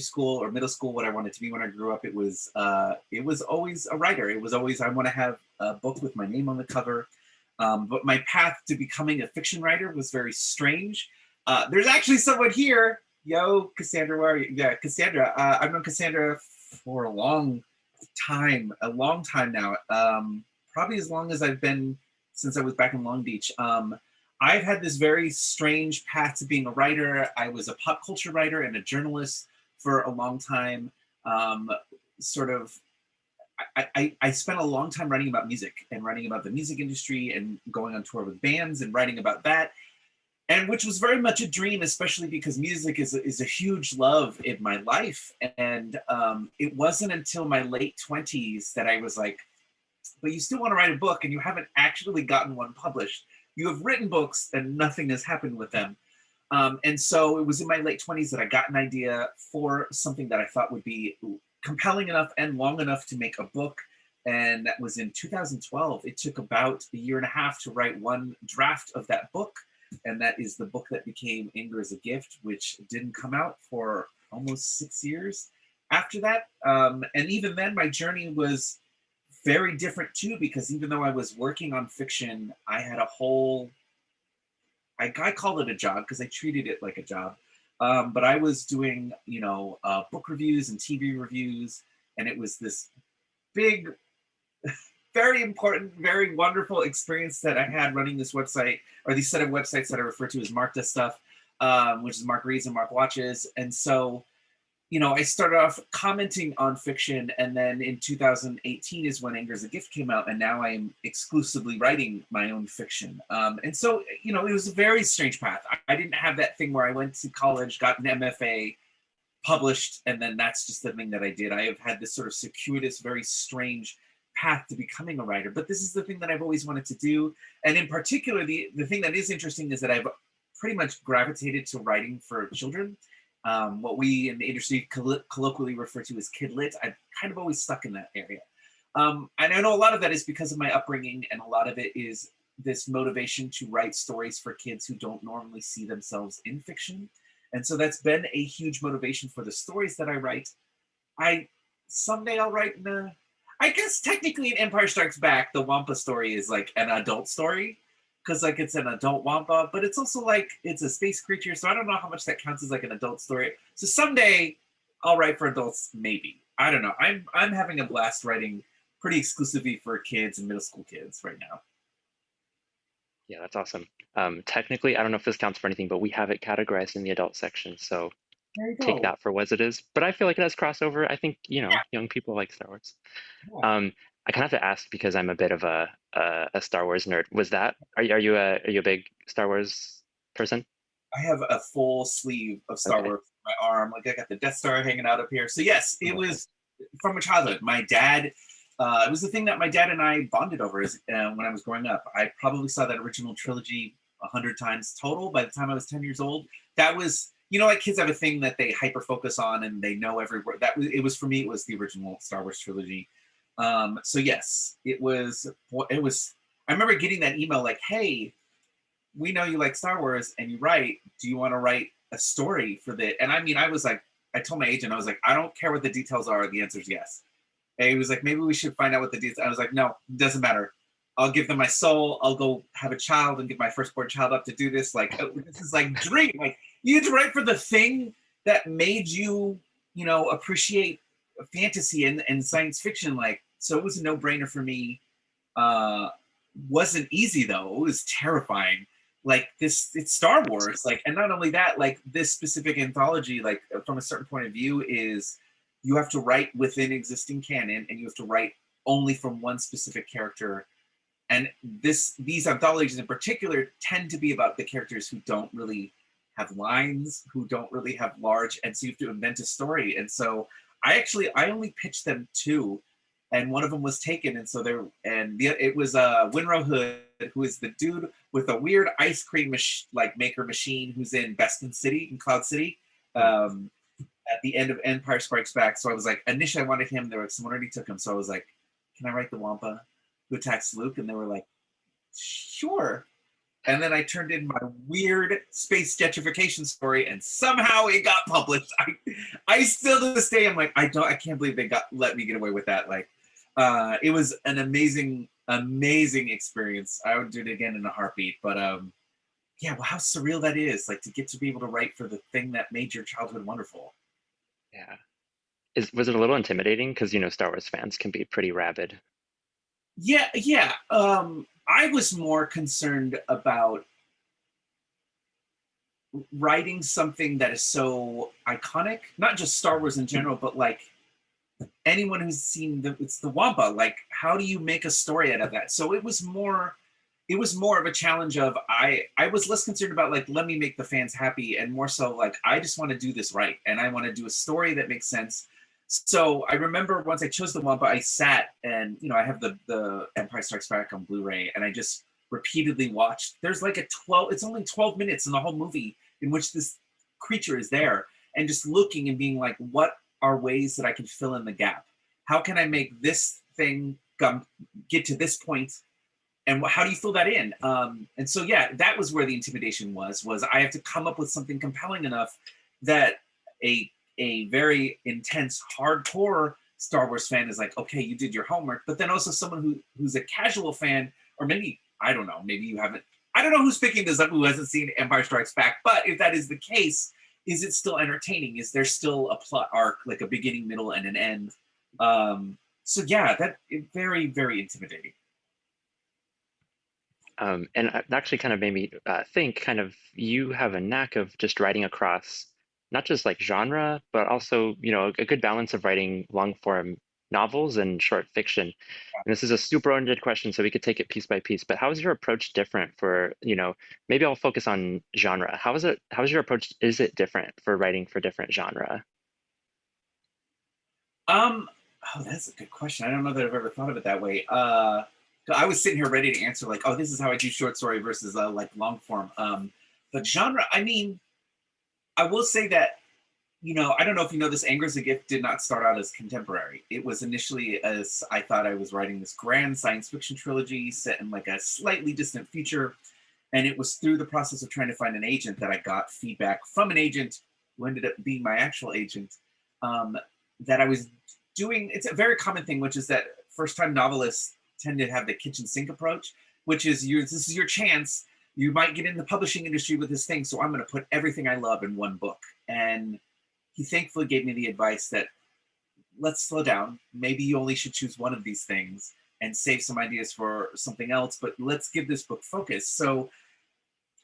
school or middle school what I wanted to be when I grew up, it was uh, it was always a writer. It was always I want to have a book with my name on the cover. Um, but my path to becoming a fiction writer was very strange. Uh, there's actually someone here. Yo, Cassandra, where are you? Yeah, Cassandra. Uh, I've known Cassandra for a long time, a long time now. Um, probably as long as I've been since I was back in Long Beach. Um, I've had this very strange path to being a writer. I was a pop culture writer and a journalist for a long time. Um, sort of, I, I, I, spent a long time writing about music and writing about the music industry and going on tour with bands and writing about that. And which was very much a dream, especially because music is a, is a huge love in my life. And um, it wasn't until my late 20s that I was like, but you still want to write a book and you haven't actually gotten one published. You have written books and nothing has happened with them. Um, and so it was in my late 20s that I got an idea for something that I thought would be compelling enough and long enough to make a book. And that was in 2012. It took about a year and a half to write one draft of that book. And that is the book that became Anger is a Gift, which didn't come out for almost six years after that. Um, and even then, my journey was very different too, because even though I was working on fiction, I had a whole, I, I called it a job because I treated it like a job. Um, but I was doing, you know, uh, book reviews and TV reviews, and it was this big, very important, very wonderful experience that I had running this website, or these set of websites that I refer to as Mark Does Stuff, um, which is Mark Reads and Mark Watches. And so you know, I started off commenting on fiction, and then in 2018 is when Anger is a Gift came out, and now I'm exclusively writing my own fiction. Um, and so, you know, it was a very strange path. I, I, didn't have that thing where I went to college, got an MFA, published, and then that's just the thing that I did. I have had this sort of circuitous, very strange path to becoming a writer, but this is the thing that I've always wanted to do. And in particular, the, the thing that is interesting is that I've pretty much gravitated to writing for children um, what we in the industry colloquially refer to as kid lit. I've kind of always stuck in that area. Um, and I know a lot of that is because of my upbringing, and a lot of it is this motivation to write stories for kids who don't normally see themselves in fiction. And so that's been a huge motivation for the stories that I write. I someday I'll write in a, I guess technically in Empire Strikes Back, the Wampa story is like an adult story because like it's an adult wampa, but it's also like it's a space creature. So I don't know how much that counts as like an adult story. So someday I'll write for adults, maybe. I don't know. I'm I'm having a blast writing pretty exclusively for kids and middle school kids right now. Yeah, that's awesome. Um, technically, I don't know if this counts for anything, but we have it categorized in the adult section. So take that for what it is. But I feel like it has crossover. I think, you know, yeah. young people like Star Wars. Yeah. Um, I kind of have to ask because I'm a bit of a a, a Star Wars nerd. Was that are you are you a are you a big Star Wars person? I have a full sleeve of Star okay. Wars on my arm. Like I got the Death Star hanging out up here. So yes, it was from my childhood. My dad. Uh, it was the thing that my dad and I bonded over as, uh, when I was growing up. I probably saw that original trilogy a hundred times total by the time I was 10 years old. That was, you know, like kids have a thing that they hyper focus on and they know every word. That was, it was for me, it was the original Star Wars trilogy. Um, so yes, it was, it was, I remember getting that email like, hey, we know you like Star Wars and you write, do you want to write a story for the, and I mean, I was like, I told my agent, I was like, I don't care what the details are. The answer is yes. And he was like, maybe we should find out what the details. I was like, no, doesn't matter. I'll give them my soul. I'll go have a child and get my firstborn child up to do this. Like, oh, this is like dream. Like you to write for the thing that made you, you know, appreciate fantasy and, and science fiction. Like, so it was a no brainer for me. Uh, wasn't easy though. It was terrifying. Like this, it's Star Wars. Like, and not only that, like this specific anthology, like from a certain point of view, is you have to write within existing canon, and you have to write only from one specific character. And this, these anthologies in particular, tend to be about the characters who don't really have lines, who don't really have large, and so you have to invent a story. And so I actually I only pitched them two, and one of them was taken, and so there and the, it was uh Willrow Hood, who is the dude with a weird ice cream mach- like maker machine, who's in Bespin City in Cloud City. Um, at the end of Empire Strikes Back, so I was like, initially I wanted him. There was someone already took him, so I was like, can I write the Wampa who attacks Luke? And they were like, sure. And then I turned in my weird space gentrification story, and somehow it got published. I, I still to this day, I'm like, I don't, I can't believe they got let me get away with that. Like, uh, it was an amazing, amazing experience. I would do it again in a heartbeat. But um, yeah, well, how surreal that is, like to get to be able to write for the thing that made your childhood wonderful. Yeah. Is was it a little intimidating? Because you know, Star Wars fans can be pretty rabid. Yeah, yeah. Um, I was more concerned about writing something that is so iconic, not just Star Wars in general, but like anyone who's seen the it's the Wampa. Like, how do you make a story out of that? So it was more, it was more of a challenge of I I was less concerned about like let me make the fans happy and more so like I just want to do this right and I want to do a story that makes sense so I remember once I chose the Wampa, I sat and you know I have the the Empire Strikes Back on Blu-ray, and I just repeatedly watched. There's like a 12. It's only 12 minutes in the whole movie in which this creature is there, and just looking and being like, what are ways that I can fill in the gap? How can I make this thing come get to this point? And how do you fill that in? Um, and so yeah, that was where the intimidation was. Was I have to come up with something compelling enough that a a very intense, hardcore Star Wars fan is like, okay, you did your homework, but then also someone who who's a casual fan, or maybe I don't know, maybe you haven't. I don't know who's picking this up who hasn't seen Empire Strikes Back, but if that is the case, is it still entertaining? Is there still a plot arc, like a beginning, middle, and an end? Um, so yeah, that very very intimidating. Um, and it actually kind of made me uh, think. Kind of, you have a knack of just writing across not just like genre, but also, you know, a good balance of writing long form novels and short fiction. And this is a super oriented question, so we could take it piece by piece. But how is your approach different for, you know, maybe I'll focus on genre. How is it, how is your approach, is it different for writing for different genre? Um, oh, that's a good question. I don't know that I've ever thought of it that way. Uh, I was sitting here ready to answer like, oh, this is how I do short story versus uh, like long form. Um, but genre, I mean, I will say that, you know, I don't know if you know this, Anger is a Gift did not start out as contemporary. It was initially as I thought I was writing this grand science fiction trilogy set in like a slightly distant future. And it was through the process of trying to find an agent that I got feedback from an agent who ended up being my actual agent um, that I was doing. It's a very common thing, which is that first time novelists tend to have the kitchen sink approach, which is your, this is your chance you might get in the publishing industry with this thing, so I'm going to put everything I love in one book. And he thankfully gave me the advice that let's slow down. Maybe you only should choose one of these things and save some ideas for something else, but let's give this book focus. So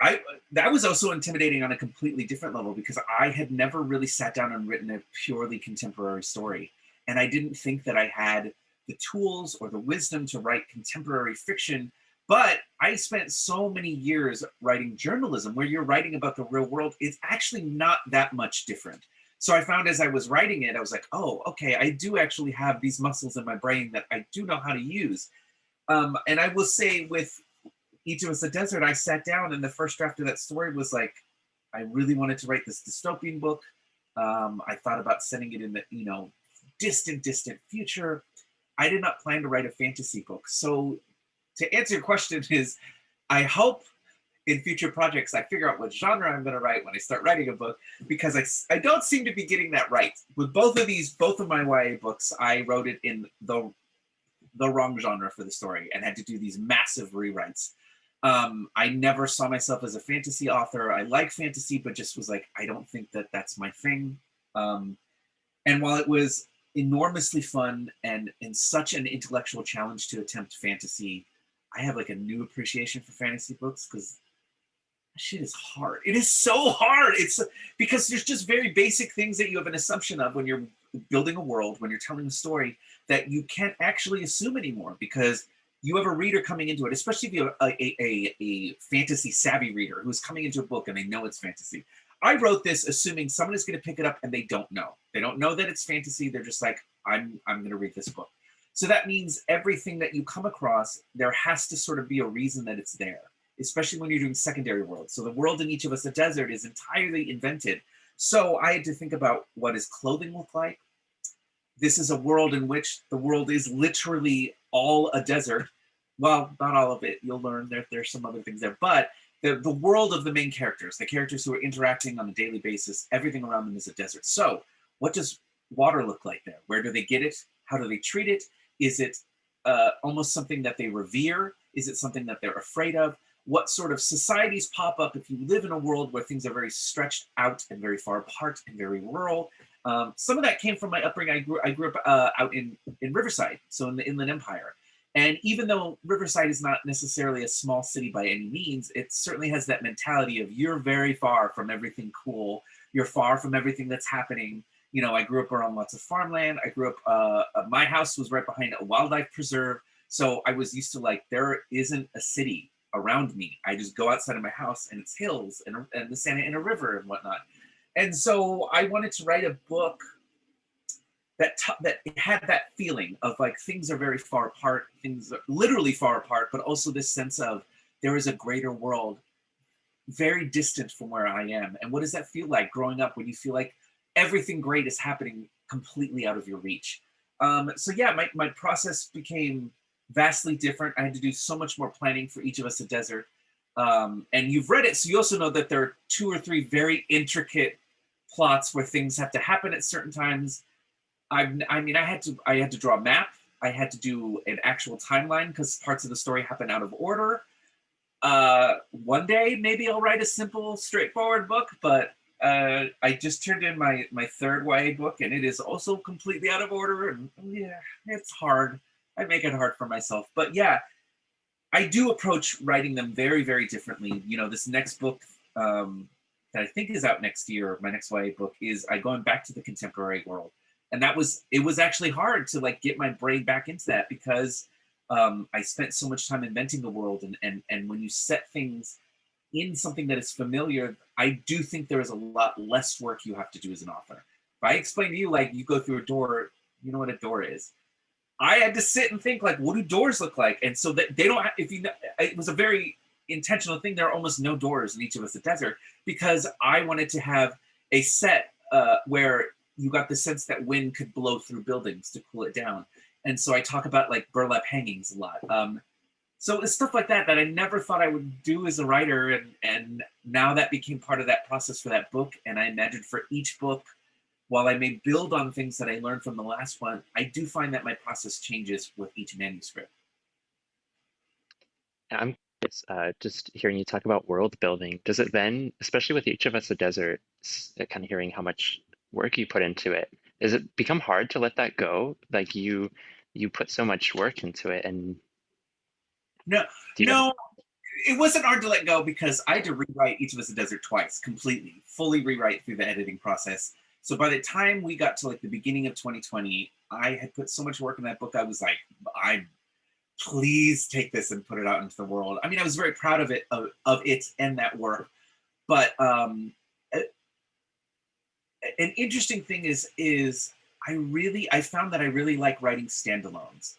I that was also intimidating on a completely different level because I had never really sat down and written a purely contemporary story. And I didn't think that I had the tools or the wisdom to write contemporary fiction but I spent so many years writing journalism where you're writing about the real world. It's actually not that much different. So I found as I was writing it, I was like, oh, okay, I do actually have these muscles in my brain that I do know how to use. Um, and I will say with Each of Us a Desert, I sat down and the first draft of that story was like, I really wanted to write this dystopian book. Um, I thought about sending it in the, you know, distant, distant future. I did not plan to write a fantasy book. So to answer your question is, I hope in future projects I figure out what genre I'm going to write when I start writing a book because I, I don't seem to be getting that right. With both of these, both of my YA books, I wrote it in the the wrong genre for the story and had to do these massive rewrites. Um, I never saw myself as a fantasy author. I like fantasy, but just was like, I don't think that that's my thing. Um, and while it was enormously fun and, and such an intellectual challenge to attempt fantasy, I have like a new appreciation for fantasy books because shit is hard. It is so hard. It's because there's just very basic things that you have an assumption of when you're building a world, when you're telling a story that you can't actually assume anymore because you have a reader coming into it, especially if you have a, a, a, fantasy savvy reader who's coming into a book and they know it's fantasy. I wrote this assuming someone is going to pick it up and they don't know. They don't know that it's fantasy. They're just like, I'm, I'm going to read this book. So that means everything that you come across, there has to sort of be a reason that it's there, especially when you're doing secondary worlds. So the world in each of us, a desert, is entirely invented. So I had to think about what does clothing look like? This is a world in which the world is literally all a desert. Well, not all of it. You'll learn that there's some other things there, but the, the world of the main characters, the characters who are interacting on a daily basis, everything around them is a desert. So what does water look like there? Where do they get it? How do they treat it? Is it uh, almost something that they revere? Is it something that they're afraid of? What sort of societies pop up if you live in a world where things are very stretched out and very far apart and very rural? Um, some of that came from my upbringing. I grew, I grew up uh, out in, in Riverside, so in the Inland Empire. And even though Riverside is not necessarily a small city by any means, it certainly has that mentality of you're very far from everything cool. You're far from everything that's happening. You know, I grew up around lots of farmland. I grew up, uh, uh, my house was right behind a wildlife preserve. So I was used to like, there isn't a city around me. I just go outside of my house and it's hills and, and the Santa Ana River and whatnot. And so I wanted to write a book that that had that feeling of like things are very far apart, things are literally far apart, but also this sense of there is a greater world very distant from where I am. And what does that feel like growing up when you feel like everything great is happening completely out of your reach? Um, so yeah, my, my process became vastly different. I had to do so much more planning for each of us a desert. Um, and you've read it, so you also know that there are two or three very intricate plots where things have to happen at certain times I, I mean, I had to, I had to draw a map. I had to do an actual timeline because parts of the story happen out of order. Uh, one day, maybe I'll write a simple, straightforward book, but uh, I just turned in my, my third YA book and it is also completely out of order. And yeah, it's hard. I make it hard for myself. But yeah, I do approach writing them very, very differently. You know, this next book um, that I think is out next year, my next YA book, is I going back to the contemporary world and that was it was actually hard to like get my brain back into that because um, I spent so much time inventing the world and and and when you set things in something that is familiar, I do think there is a lot less work you have to do as an author. If I explain to you like you go through a door, you know what a door is. I had to sit and think like, what do doors look like? And so that they don't. Have, if you, know, it was a very intentional thing. There are almost no doors in each of us a desert because I wanted to have a set uh, where you got the sense that wind could blow through buildings to cool it down. And so I talk about like burlap hangings a lot. Um, so it's stuff like that that I never thought I would do as a writer. And, and now that became part of that process for that book. And I imagined for each book, while I may build on things that I learned from the last one, I do find that my process changes with each manuscript. I'm uh, just hearing you talk about world building. Does it then, especially with each of us a desert, kind of hearing how much work you put into it does it become hard to let that go like you you put so much work into it and no no it wasn't hard to let go because i had to rewrite each of us a desert twice completely fully rewrite through the editing process. So by the time we got to like the beginning of 2020 i had put so much work in that book i was like I'm please take this and put it out into the world. I mean i was very proud of it of, of it and that work but um an interesting thing is is I really I found that I really like writing standalones.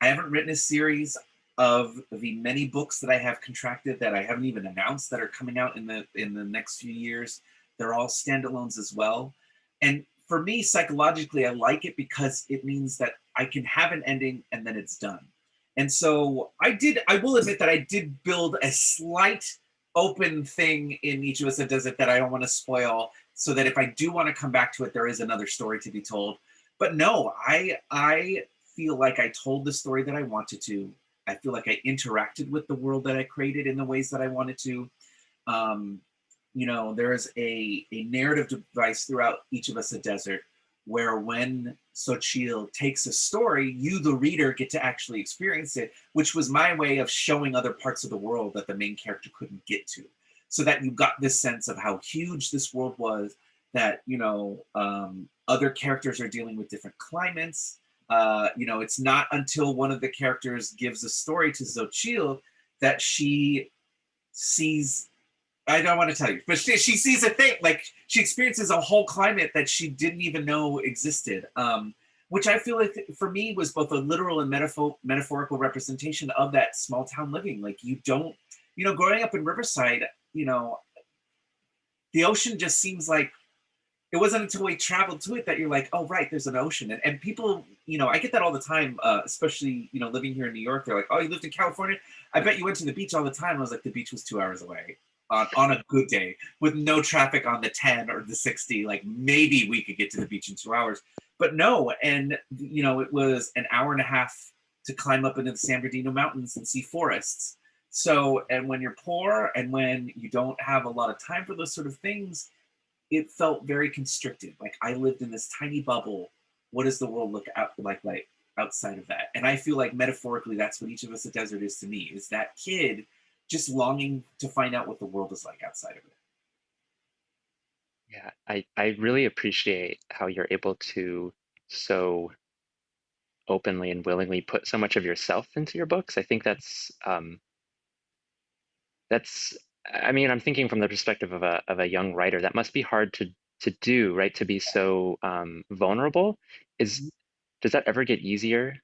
I haven't written a series of the many books that I have contracted that I haven't even announced that are coming out in the in the next few years. They're all standalones as well. And for me, psychologically, I like it because it means that I can have an ending and then it's done. And so I did, I will admit that I did build a slight open thing in each of us that does it that I don't want to spoil so that if I do want to come back to it, there is another story to be told. But no, I I feel like I told the story that I wanted to. I feel like I interacted with the world that I created in the ways that I wanted to. Um, you know, there's a, a narrative device throughout each of us a desert where when Xochitl takes a story, you, the reader, get to actually experience it, which was my way of showing other parts of the world that the main character couldn't get to so that you got this sense of how huge this world was, that, you know, um, other characters are dealing with different climates. Uh, you know, it's not until one of the characters gives a story to Xochitl that she sees I don't want to tell you, but she, she sees a thing, like she experiences a whole climate that she didn't even know existed. Um, which I feel like for me was both a literal and metaphor metaphorical representation of that small town living. Like you don't, you know, growing up in Riverside, you know, the ocean just seems like it wasn't until we traveled to it that you're like, oh, right, there's an ocean. And, and people, you know, I get that all the time, uh, especially, you know, living here in New York. They're like, oh, you lived in California? I bet you went to the beach all the time. I was like, the beach was two hours away on, on a good day with no traffic on the 10 or the 60. Like maybe we could get to the beach in two hours. But no, and, you know, it was an hour and a half to climb up into the San Bernardino Mountains and see forests. So, and when you're poor and when you don't have a lot of time for those sort of things, it felt very constricted. Like I lived in this tiny bubble. What does the world look out like like outside of that? And I feel like metaphorically, that's what each of us a desert is to me. Is that kid just longing to find out what the world is like outside of it. Yeah, I I really appreciate how you're able to so openly and willingly put so much of yourself into your books. I think that's um, that's I mean, I'm thinking from the perspective of a of a young writer, that must be hard to to do, right? To be so um, vulnerable. Is mm-hmm. does that ever get easier?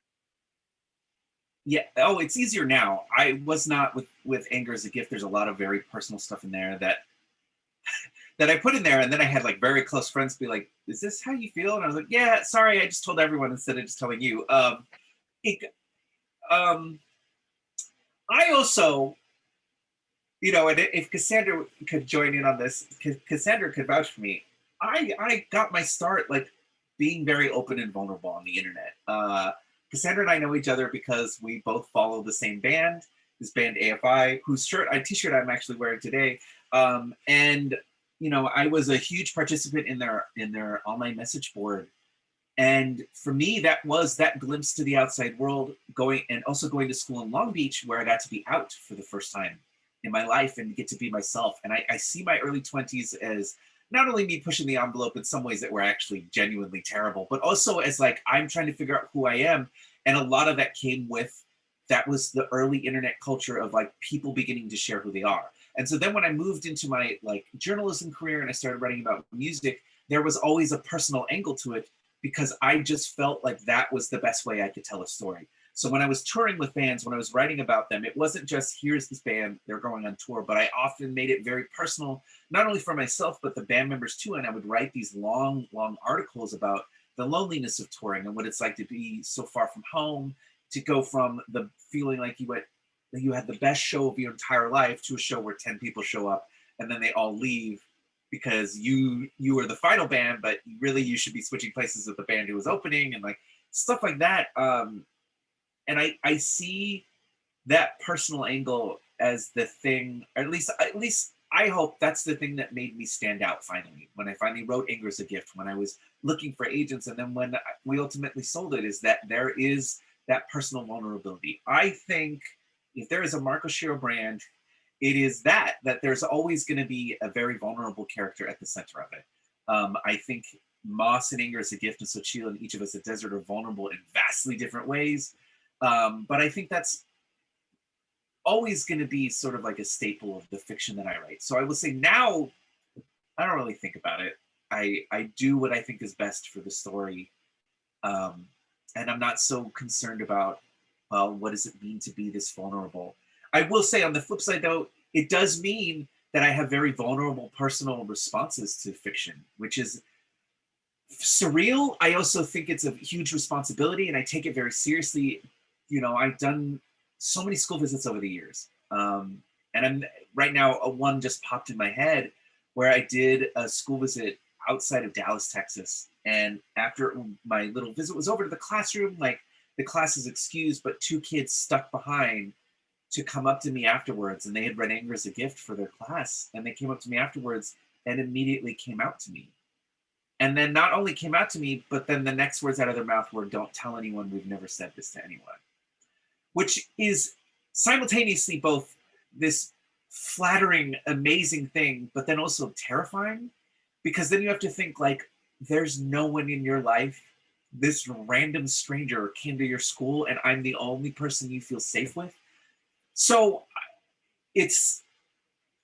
Yeah. Oh, it's easier now. I was not with with anger is a gift. There's a lot of very personal stuff in there that that I put in there, and then I had like very close friends be like, "Is this how you feel?" And I was like, "Yeah, sorry, I just told everyone instead of just telling you." Um, it, um, I also you know, and if Cassandra could join in on this, Cassandra could vouch for me. I I got my start like being very open and vulnerable on the internet. Uh, Cassandra and I know each other because we both follow the same band, this band AFI, whose shirt, I t-shirt I'm actually wearing today. Um, and you know, I was a huge participant in their in their online message board. And for me, that was that glimpse to the outside world going and also going to school in Long Beach where I got to be out for the first time in my life and get to be myself. And I, I see my early 20s as not only me pushing the envelope in some ways that were actually genuinely terrible, but also as like I'm trying to figure out who I am. And a lot of that came with that was the early internet culture of like people beginning to share who they are. And so then when I moved into my like journalism career and I started writing about music, there was always a personal angle to it because I just felt like that was the best way I could tell a story. So when I was touring with bands, when I was writing about them, it wasn't just here's this band, they're going on tour, but I often made it very personal, not only for myself, but the band members too. And I would write these long, long articles about the loneliness of touring and what it's like to be so far from home, to go from the feeling like you went, you had the best show of your entire life to a show where 10 people show up and then they all leave because you you were the final band, but really you should be switching places with the band who was opening and like stuff like that. Um, and I I see that personal angle as the thing, or at least at least I hope that's the thing that made me stand out finally when I finally wrote Anger is a Gift when I was looking for agents and then when we ultimately sold it is that there is that personal vulnerability. I think if there is a Mark Oshiro brand, it is that that there's always going to be a very vulnerable character at the center of it. Um, I think Moss and Anger is a Gift and Xochitl and each of us at Desert are vulnerable in vastly different ways. Um, but I think that's always going to be sort of like a staple of the fiction that I write. So I will say now, I don't really think about it. I I do what I think is best for the story, um, and I'm not so concerned about well, what does it mean to be this vulnerable. I will say on the flip side though, it does mean that I have very vulnerable personal responses to fiction, which is surreal. I also think it's a huge responsibility and I take it very seriously you know, I've done so many school visits over the years. Um, and I'm right now, a one just popped in my head where I did a school visit outside of Dallas, Texas. And after my little visit was over to the classroom, like the class is excused, but two kids stuck behind to come up to me afterwards. And they had read Anger as a Gift for their class. And they came up to me afterwards and immediately came out to me. And then not only came out to me, but then the next words out of their mouth were, Don't tell anyone we've never said this to anyone which is simultaneously both this flattering, amazing thing, but then also terrifying because then you have to think like there's no one in your life. This random stranger came to your school and I'm the only person you feel safe with. So it's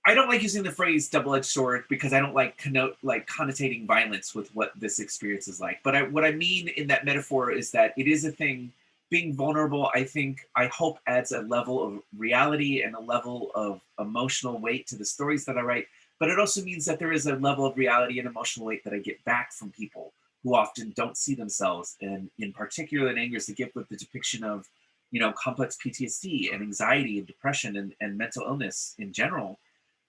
I don't like using the phrase double-edged sword because I don't like connote like connotating violence with what this experience is like. But I, what I mean in that metaphor is that it is a thing being vulnerable, I think, I hope adds a level of reality and a level of emotional weight to the stories that I write. but it also means that there is a level of reality and emotional weight that I get back from people who often don't see themselves. And in particular, in Anger is the Gift with the depiction of, you know, complex PTSD and anxiety and depression and, and mental illness in general.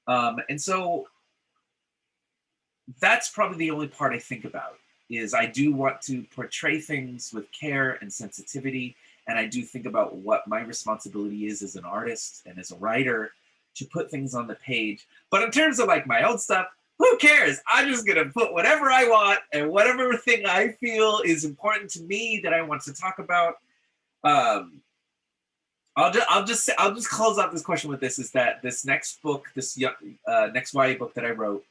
Um, and so that's probably the only part I think about is I do want to portray things with care and sensitivity. And I do think about what my responsibility is as an artist and as a writer to put things on the page. But in terms of like my own stuff, who cares? I'm just gonna put whatever I want and whatever thing I feel is important to me that I want to talk about. Um, I'll just I'll just say, I'll just close out this question with this: is that this next book, this uh, next YA book that I wrote,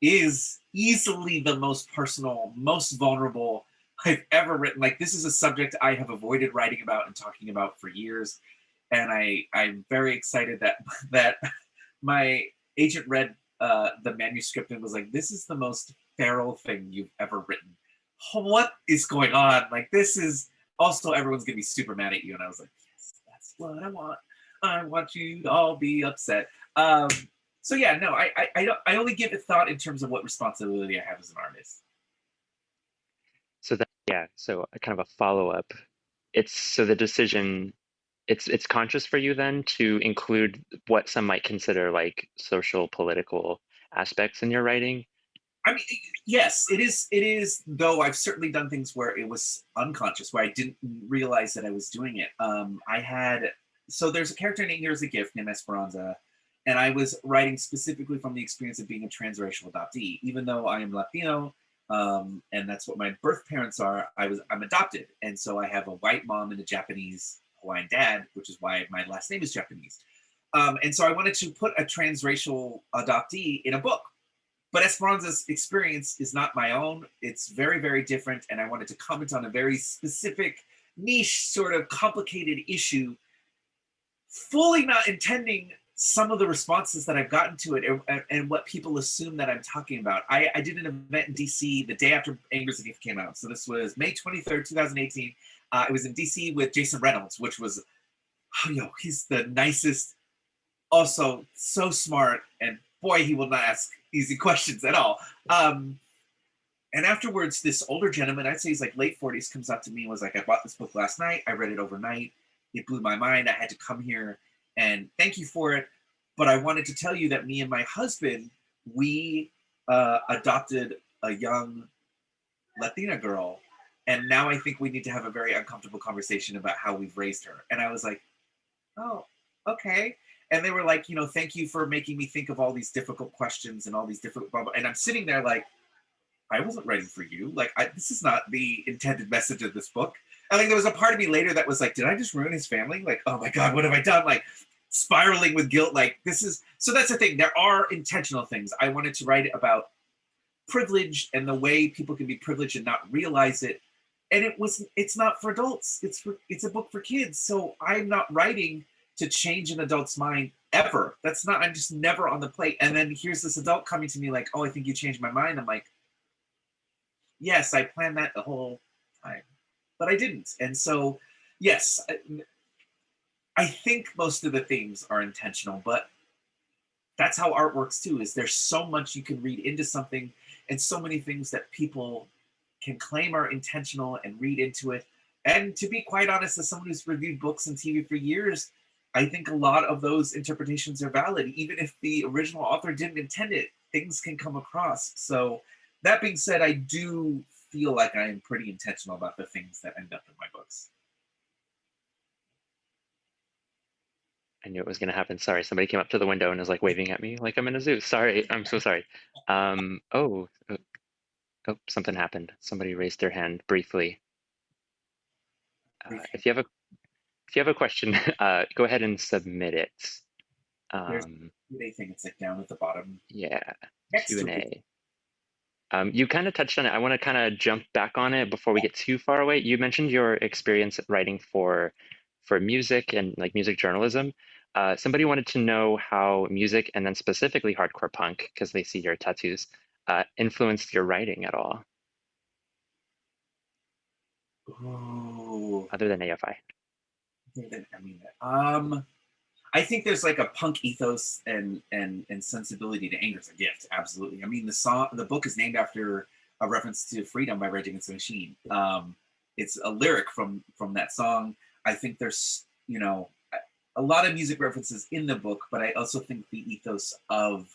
is easily the most personal, most vulnerable I've ever written. Like this is a subject I have avoided writing about and talking about for years, and I I'm very excited that that my agent read uh, the manuscript and was like, "This is the most feral thing you've ever written. What is going on? Like this is also everyone's gonna be super mad at you." And I was like, "Yes, that's what I want. I want you to all be upset." Um, so yeah, no, I, I, I, don't, I only give it thought in terms of what responsibility I have as an artist. So that, yeah, so kind of a follow up. It's so the decision, it's it's conscious for you then to include what some might consider like social political aspects in your writing. I mean, yes, it is. It is. Though I've certainly done things where it was unconscious, where I didn't realize that I was doing it. Um, I had so there's a character named Here's a Gift named Esperanza, and I was writing specifically from the experience of being a transracial adoptee. Even though I am Latino, um, and that's what my birth parents are, I was I'm adopted, and so I have a white mom and a Japanese Hawaiian dad, which is why my last name is Japanese. Um, and so I wanted to put a transracial adoptee in a book. But Esperanza's experience is not my own. It's very, very different. And I wanted to comment on a very specific, niche, sort of complicated issue, fully not intending some of the responses that I've gotten to it and, and, what people assume that I'm talking about. I, I, did an event in DC the day after Anger's Gift came out. So this was May 23rd, 2018. Uh, it was in DC with Jason Reynolds, which was, oh, yo, he's the nicest, also so smart, and boy, he will not ask easy questions at all. Um, and afterwards, this older gentleman, I'd say he's like late 40s, comes up to me and was like, I bought this book last night. I read it overnight. It blew my mind. I had to come here and thank you for it. But I wanted to tell you that me and my husband, we uh, adopted a young Latina girl. And now I think we need to have a very uncomfortable conversation about how we've raised her. And I was like, oh, okay. And they were like, you know, thank you for making me think of all these difficult questions and all these different, blah, blah. and I'm sitting there like, I wasn't writing for you. Like, I, this is not the intended message of this book. I think there was a part of me later that was like, did I just ruin his family? Like, oh my God, what have I done? Like, spiraling with guilt. Like this is so that's the thing. There are intentional things. I wanted to write about privilege and the way people can be privileged and not realize it. And it was it's not for adults. It's for it's a book for kids. So I'm not writing to change an adult's mind ever. That's not I'm just never on the plate. And then here's this adult coming to me like, "Oh, I think you changed my mind." I'm like, "Yes, I planned that the whole time." But I didn't. And so, yes, I think most of the themes are intentional, but that's how art works too, is there's so much you can read into something and so many things that people can claim are intentional and read into it. And to be quite honest, as someone who's reviewed books and TV for years, I think a lot of those interpretations are valid. Even if the original author didn't intend it, things can come across. So that being said, I do feel like I am pretty intentional about the things that end up in my books. I knew it was going to happen. Sorry, somebody came up to the window and is like waving at me like I'm in a zoo. Sorry, I'm so sorry. Um, oh, oh, oh something happened. Somebody raised their hand briefly. Uh, if you have a if you have a question, uh, go ahead and submit it. Um, Q&A thing. It's like down at the bottom. Yeah, Q and A. Um, you kind of touched on it. I want to kind of jump back on it before we get too far away. You mentioned your experience writing for for music and like music journalism. Uh, somebody wanted to know how music and then specifically hardcore punk, because they see your tattoos, uh, influenced your writing at all. Ooh. Other than AFI. I mean, um, I think there's like a punk ethos and and and sensibility to anger is a gift. Absolutely. I mean, the song, the book is named after a reference to freedom by Rage Against the Machine. Um, it's a lyric from from that song. I think there's you know a lot of music references in the book, but I also think the ethos of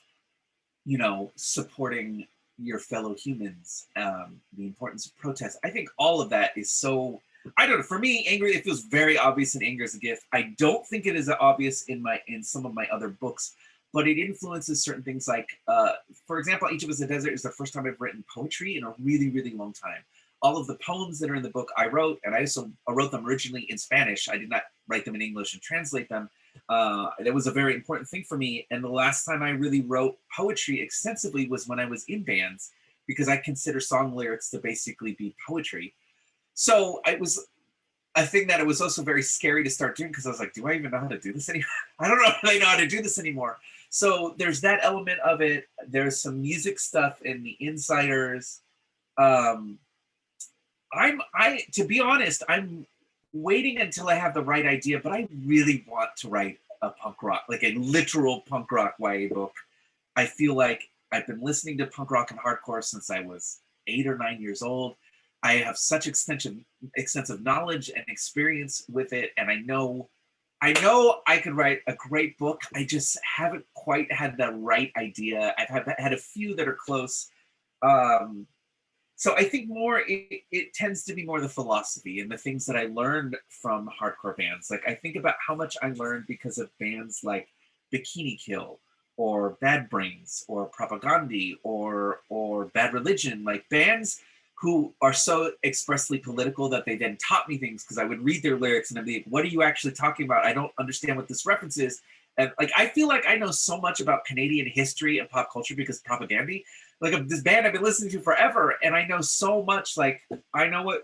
you know supporting your fellow humans, um, the importance of protest. I think all of that is so I don't know. For me, angry it feels very obvious in Anger is a Gift. I don't think it is obvious in my in some of my other books, but it influences certain things. Like, uh, for example, Each of Us a Desert is the first time I've written poetry in a really, really long time. All of the poems that are in the book I wrote, and I also wrote them originally in Spanish. I did not write them in English and translate them. Uh, that was a very important thing for me. And the last time I really wrote poetry extensively was when I was in bands, because I consider song lyrics to basically be poetry. So it was a thing that it was also very scary to start doing because I was like, do I even know how to do this anymore? I don't know if I know how to do this anymore. So there's that element of it. There's some music stuff in the insiders. Um, I'm I to be honest, I'm waiting until I have the right idea, but I really want to write a punk rock, like a literal punk rock YA book. I feel like I've been listening to punk rock and hardcore since I was eight or nine years old. I have such extensive extensive knowledge and experience with it, and I know I know I could write a great book. I just haven't quite had the right idea. I've had, had a few that are close. Um, so I think more it, it, tends to be more the philosophy and the things that I learned from hardcore bands. Like I think about how much I learned because of bands like Bikini Kill or Bad Brains or Propagandhi or or Bad Religion, like bands who are so expressly political that they then taught me things because I would read their lyrics and I'd be like, what are you actually talking about? I don't understand what this reference is. And like, I feel like I know so much about Canadian history and pop culture because Propagandhi, like this band I've been listening to forever. And I know so much, like I know what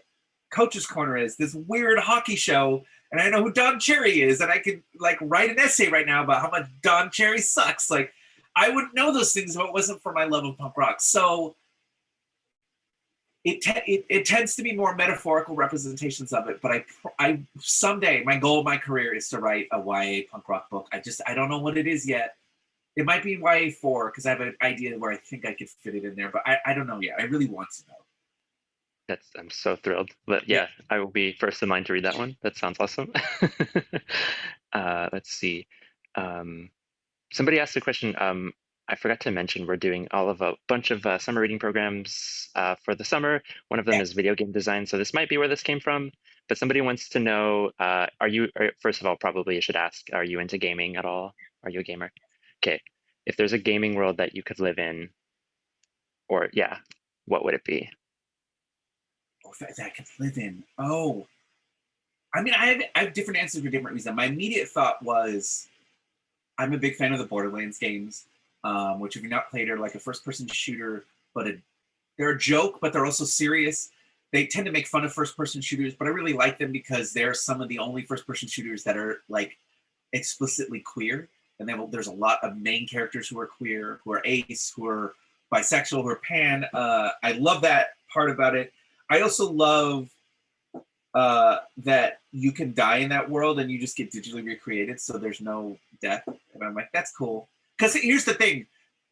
Coach's Corner is, this weird hockey show. And I know who Don Cherry is. And I could like write an essay right now about how much Don Cherry sucks. Like I wouldn't know those things if it wasn't for my love of punk rock. So it, it, it tends to be more metaphorical representations of it but i i someday my goal of my career is to write a ya punk rock book. I just i don't know what it is yet. It might be ya 4 because i have an idea where i think i could fit it in there but i, I don't know yet. I really want to know. That's i'm so thrilled. But yeah, yeah. i will be first in line to read that one. That sounds awesome. Uh, let's see. Um, somebody asked a question um, I forgot to mention we're doing all of a bunch of uh, summer reading programs uh, for the summer. One of them is video game design. So this might be where this came from. But somebody wants to know, uh, are you, are, first of all, probably you should ask, are you into gaming at all? Are you a gamer? Okay. If there's a gaming world that you could live in, or yeah, what would it be? Oh, that, that I could live in. Oh, I mean, I have, I have different answers for different reasons. My immediate thought was, I'm a big fan of the Borderlands games um, which if you're not played are like a first person shooter, but a, they're a joke, but they're also serious. They tend to make fun of first person shooters, but I really like them because they're some of the only first person shooters that are like explicitly queer. And then there's a lot of main characters who are queer, who are ace, who are bisexual, who are pan. Uh, I love that part about it. I also love uh, that you can die in that world and you just get digitally recreated, so there's no death. And I'm like, that's cool. Because here's the thing.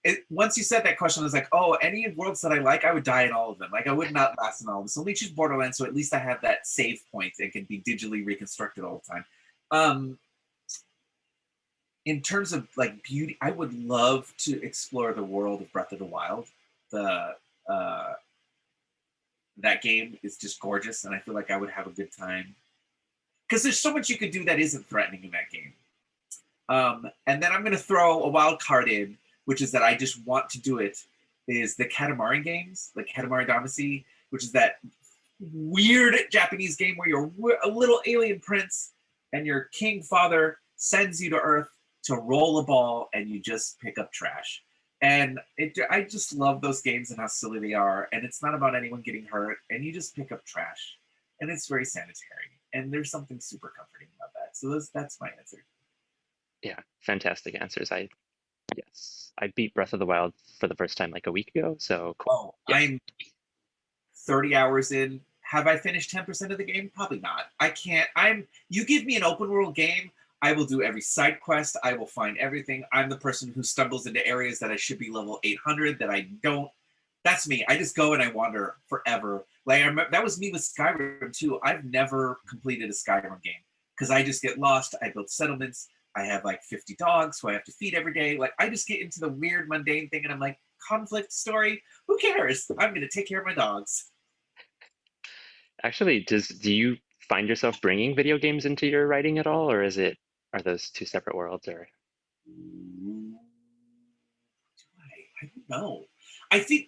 It, once you said that question, I was like, oh, any worlds that I like, I would die in all of them. Like I would not last in all of them. So let me choose Borderlands, so at least I have that save point and can be digitally reconstructed all the time. Um, in terms of like beauty, I would love to explore the world of Breath of the Wild. The uh, that game is just gorgeous, and I feel like I would have a good time because there's so much you could do that isn't threatening in that game. Um, and then I'm going to throw a wild card in, which is that I just want to do it, is the Katamari games, like Katamari Damacy, which is that weird Japanese game where you're a little alien prince and your king father sends you to Earth to roll a ball and you just pick up trash. And it, I just love those games and how silly they are. And it's not about anyone getting hurt, and you just pick up trash. And it's very sanitary. And there's something super comforting about that. So those, that's my answer yeah, fantastic answers. I yes, I beat Breath of the Wild for the first time like a week ago. So cool. Oh, yeah. I'm 30 hours in. Have I finished 10% of the game? Probably not. I can't. I'm you give me an open world game, I will do every side quest. I will find everything. I'm the person who stumbles into areas that I should be level 800 that I don't. That's me. I just go and I wander forever. Like I remember, that was me with Skyrim too. I've never completed a Skyrim game because I just get lost. I build settlements. I have like 50 dogs who I have to feed every day. Like I just get into the weird mundane thing and I'm like, conflict story, who cares? I'm gonna take care of my dogs. Actually, does do you find yourself bringing video games into your writing at all, or is it are those two separate worlds? Or I, I don't know. I think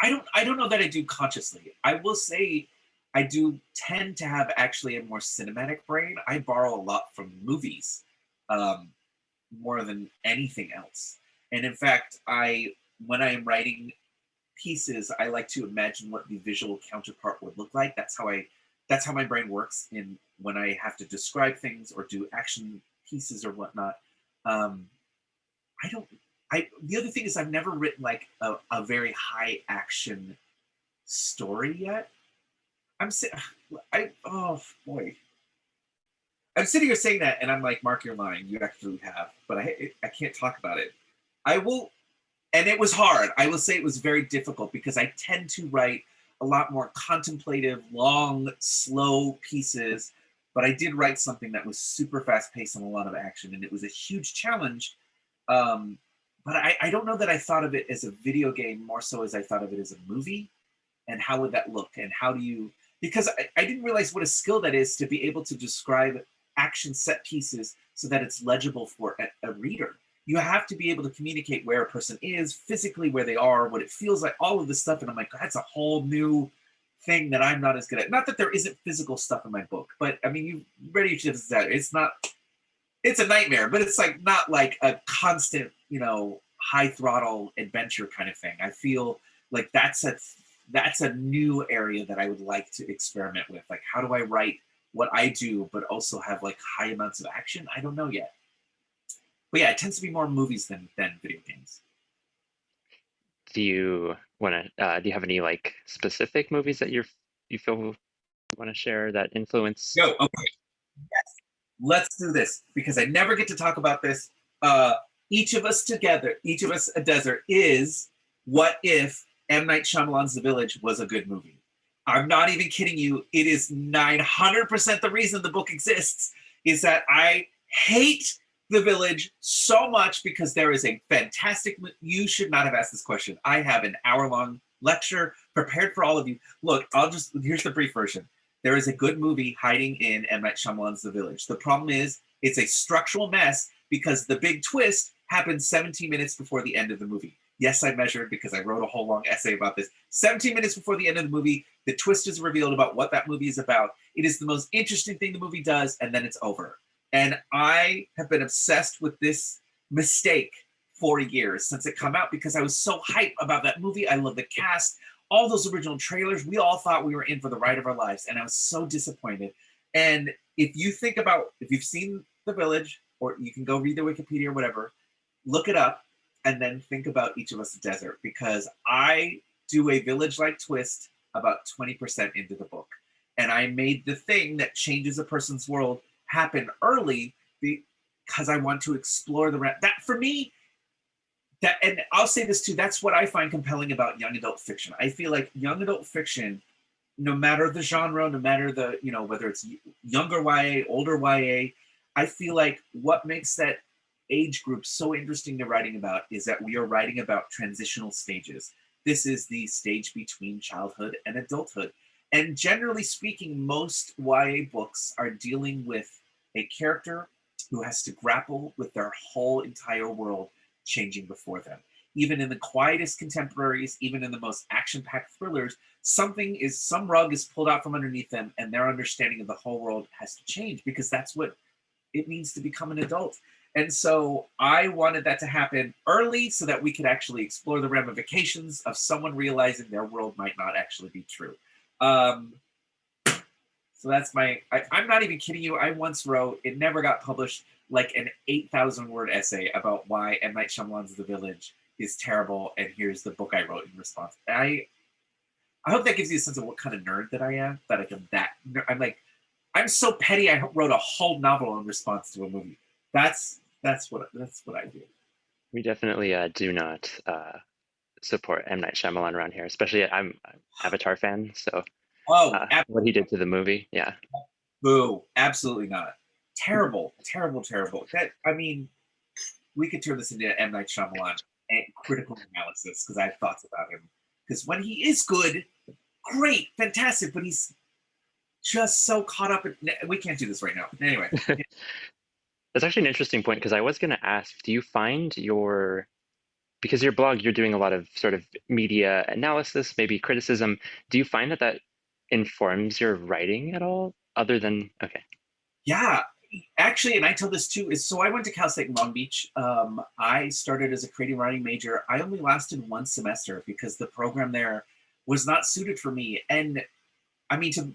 I don't I don't know that I do consciously. I will say I do tend to have actually a more cinematic brain. I borrow a lot from movies um, more than anything else. And in fact, I when I am writing pieces, I like to imagine what the visual counterpart would look like. That's how I that's how my brain works in when I have to describe things or do action pieces or whatnot. Um, I don't. I the other thing is I've never written like a, a very high action story yet. I'm saying, I oh boy, I'm sitting here saying that, and I'm like, Mark, you're lying. You actually have, but I I can't talk about it. I will, and it was hard. I will say it was very difficult because I tend to write a lot more contemplative, long, slow pieces. But I did write something that was super fast paced and a lot of action, and it was a huge challenge. Um, but I, I don't know that I thought of it as a video game more so as I thought of it as a movie. And how would that look? And how do you, because I, I didn't realize what a skill that is to be able to describe action set pieces so that it's legible for a, a reader. You have to be able to communicate where a person is physically where they are what it feels like all of this stuff. And i'm like that's a whole new thing that i'm not as good at. Not that there isn't physical stuff in my book but i mean you ready to that. It's not it's a nightmare but it's like not like a constant you know high throttle adventure kind of thing. I feel like that's a that's a new area that i would like to experiment with. Like how do i write what I do, but also have like high amounts of action. I don't know yet. But yeah, it tends to be more movies than than video games. Do you want to? Uh, do you have any like specific movies that you're you feel want to share that influence? No. Okay. Yes. Let's do this because I never get to talk about this. Uh, each of us together, each of us a desert is what if M Night Shyamalan's The Village was a good movie? I'm not even kidding you. It is 900% the reason the book exists is that I hate the village so much because there is a fantastic you should not have asked this question. I have an hour long lecture prepared for all of you. Look, I'll just here's the brief version. There is a good movie hiding in M. Night Shyamalan's The Village. The problem is it's a structural mess because the big twist happens 17 minutes before the end of the movie. Yes, I measured because I wrote a whole long essay about this. 17 minutes before the end of the movie, the twist is revealed about what that movie is about. It is the most interesting thing the movie does, and then it's over. And I have been obsessed with this mistake for years since it come out because I was so hyped about that movie. I love the cast, all those original trailers. We all thought we were in for the ride of our lives, and I was so disappointed. And if you think about if you've seen The Village, or you can go read the Wikipedia or whatever, look it up and then think about each of us a desert because I do a village like twist about 20% into the book. And I made the thing that changes a person's world happen early because I want to explore the that for me that and I'll say this too that's what I find compelling about young adult fiction. I feel like young adult fiction no matter the genre, no matter the, you know, whether it's younger YA, older YA, I feel like what makes that age group so interesting to writing about is that we are writing about transitional stages. This is the stage between childhood and adulthood. And generally speaking, most YA books are dealing with a character who has to grapple with their whole entire world changing before them. Even in the quietest contemporaries, even in the most action packed thrillers, something is, some rug is pulled out from underneath them and their understanding of the whole world has to change because that's what it means to become an adult. And so I wanted that to happen early so that we could actually explore the ramifications of someone realizing their world might not actually be true. Um, so that's my, I, am not even kidding you. I once wrote, it never got published, like an 8,000 word essay about why M. Night Shyamalan's The Village is terrible. And here's the book I wrote in response. I, I hope that gives you a sense of what kind of nerd that I am, that I am that, I'm like, I'm so petty. I wrote a whole novel in response to a movie. That's that's what that's what I do. We definitely uh, do not uh, support M Night Shyamalan around here, especially I'm an Avatar fan, so oh, uh, what he did to the movie, yeah. Boo! Absolutely not. Terrible, terrible, terrible. That I mean, we could turn this into M Night Shyamalan and critical analysis because I have thoughts about him. Because when he is good, great, fantastic, but he's just so caught up in. We can't do this right now. Anyway. That's actually an interesting point because I was going to ask, do you find your because your blog you're doing a lot of sort of media analysis, maybe criticism. Do you find that that informs your writing at all other than okay. Yeah, actually, and I tell this too, is so I went to Cal State Long Beach. Um, I started as a creative writing major. I only lasted one semester because the program there was not suited for me. And I mean, to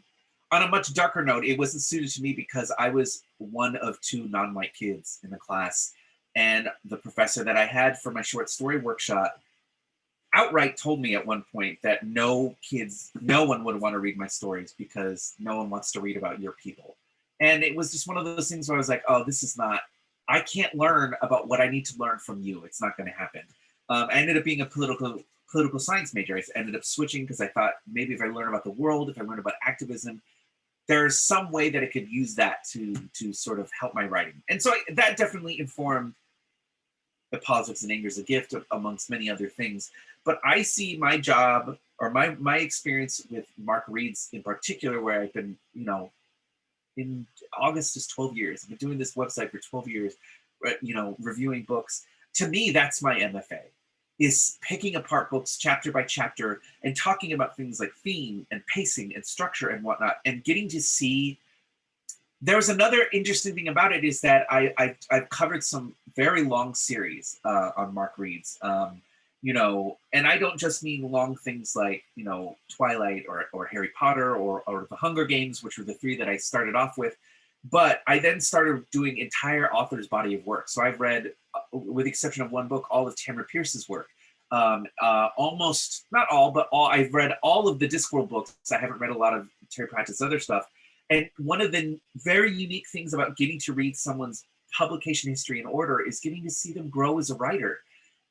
on a much darker note, it wasn't suited to me because I was one of two non-white kids in the class. And the professor that I had for my short story workshop outright told me at one point that no kids, no one would want to read my stories because no one wants to read about your people. And it was just one of those things where I was like, oh, this is not, I can't learn about what I need to learn from you. It's not going to happen. Um, I ended up being a political political science major. I ended up switching because I thought maybe if I learn about the world, if I learn about activism, there's some way that I could use that to to sort of help my writing. And so I, that definitely informed the politics and anger a gift amongst many other things. But I see my job or my my experience with Mark Reads in particular, where I've been, you know, in August is 12 years. I've been doing this website for 12 years, uh, you know, reviewing books. To me, that's my MFA is picking apart books chapter by chapter and talking about things like theme and pacing and structure and whatnot and getting to see there's another interesting thing about it is that I, I have covered some very long series uh, on Mark Reads, um, you know, and I don't just mean long things like you know Twilight or or Harry Potter or or the Hunger Games, which were the three that I started off with, but I then started doing entire author's body of work. So I've read, with the exception of one book, all of Tamora Pierce's work. Um, uh, almost not all, but all I've read all of the Discworld books. I haven't read a lot of Terry Pratchett's other stuff and one of the very unique things about getting to read someone's publication history in order is getting to see them grow as a writer.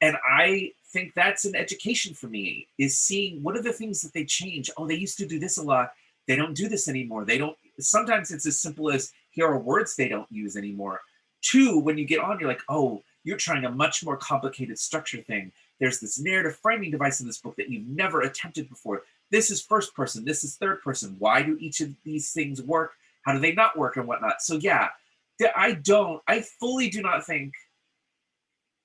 And I think that's an education for me is seeing what are the things that they change. Oh, they used to do this a lot. They don't do this anymore. They don't, sometimes it's as simple as here are words they don't use anymore. Two, when you get on, you're like, oh, you're trying a much more complicated structure thing. There's this narrative framing device in this book that you've never attempted before this is first person, this is third person. Why do each of these things work? How do they not work and whatnot? So yeah, I don't, I fully do not think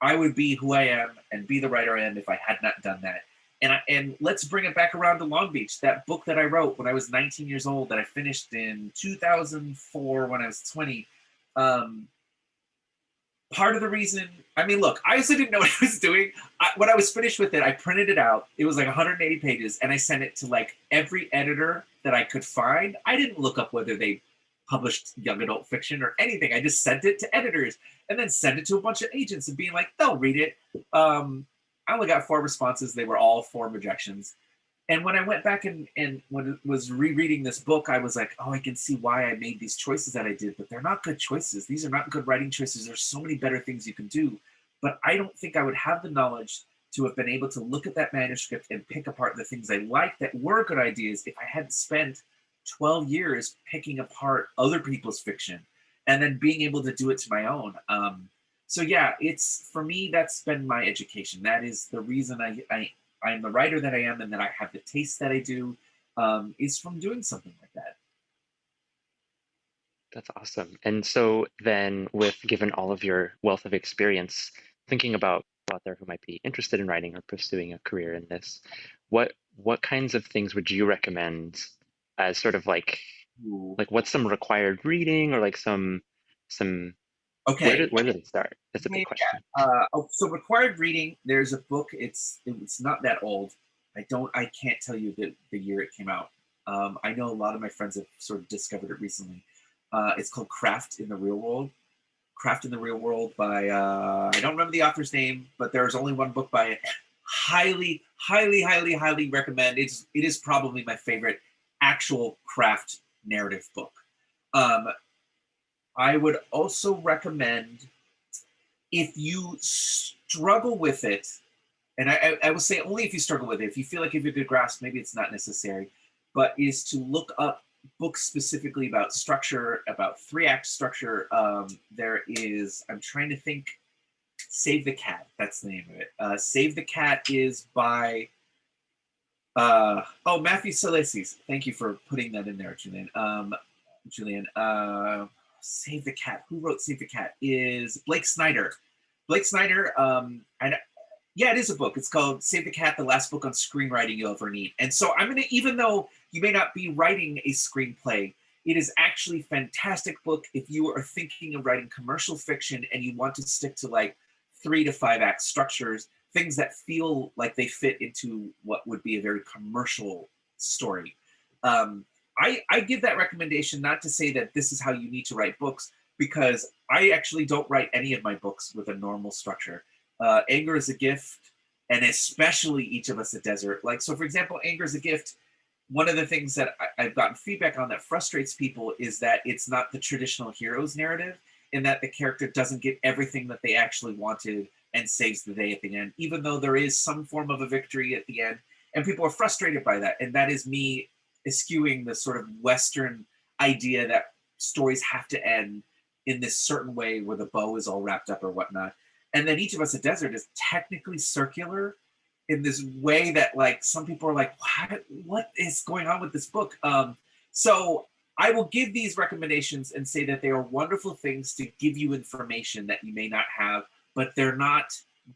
I would be who I am and be the writer I am if I had not done that. And I, and let's bring it back around to Long Beach. That book that I wrote when I was 19 years old, that I finished in 2004 when I was 20. Um, part of the reason I mean, look, I also didn't know what I was doing. I, when I was finished with it, I printed it out. It was like 180 pages, and I sent it to like every editor that I could find. I didn't look up whether they published young adult fiction or anything. I just sent it to editors and then sent it to a bunch of agents and being like, they'll read it. Um, I only got four responses. They were all form rejections. And when I went back and, and when was rereading this book, I was like, oh, I can see why I made these choices that I did, but they're not good choices. These are not good writing choices. There's so many better things you can do. But I don't think I would have the knowledge to have been able to look at that manuscript and pick apart the things I liked that were good ideas if I hadn't spent 12 years picking apart other people's fiction and then being able to do it to my own. Um, so yeah, it's for me, that's been my education. That is the reason I, I I'm the writer that I am and that I have the taste that I do um, is from doing something like that. That's awesome. And so then with given all of your wealth of experience, thinking about out there who might be interested in writing or pursuing a career in this, what what kinds of things would you recommend as sort of like like what's some required reading or like some some Okay. Where did, where did it start? That's a big question. Uh, oh, so required reading. There's a book. It's it's not that old. I don't. I can't tell you the, the year it came out. Um, I know a lot of my friends have sort of discovered it recently. Uh, it's called Craft in the Real World. Craft in the Real World by uh, I don't remember the author's name, but there's only one book by it. Highly, highly, highly, highly recommend. It's it is probably my favorite actual craft narrative book. Um, I would also recommend if you struggle with it, and I, I, will say only if you struggle with it, if you feel like you have a good grasp, maybe it's not necessary, but is to look up books specifically about structure, about three act structure. Um, there is, I'm trying to think, Save the Cat, that's the name of it. Uh, Save the Cat is by, uh, oh, Matthew Salesses. Thank you for putting that in there, Julian. Um, Julian, uh, Save the Cat. Who wrote Save the Cat? Is Blake Snyder. Blake Snyder, um, and yeah, it is a book. It's called Save the Cat, the last book on screenwriting you'll ever need. And so I'm gonna, even though you may not be writing a screenplay, it is actually fantastic book if you are thinking of writing commercial fiction and you want to stick to like three to five act structures, things that feel like they fit into what would be a very commercial story. Um, I, I give that recommendation not to say that this is how you need to write books, because I actually don't write any of my books with a normal structure. Uh, Anger is a Gift, and especially Each of Us a Desert. Like, so for example, Anger is a Gift, one of the things that I, I've gotten feedback on that frustrates people is that it's not the traditional hero's narrative in that the character doesn't get everything that they actually wanted and saves the day at the end, even though there is some form of a victory at the end. And people are frustrated by that. And that is me eschewing the sort of Western idea that stories have to end in this certain way where the bow is all wrapped up or whatnot. And then each of us a desert is technically circular in this way that like some people are like, what, what is going on with this book? Um, so I will give these recommendations and say that they are wonderful things to give you information that you may not have, but they're not